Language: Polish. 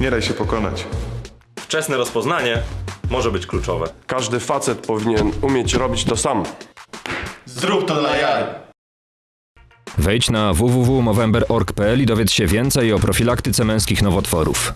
Nie daj się pokonać. Wczesne rozpoznanie może być kluczowe. Każdy facet powinien umieć robić to sam. Zrób to dla jaj. Wejdź na www.movember.org.pl i dowiedz się więcej o profilaktyce męskich nowotworów.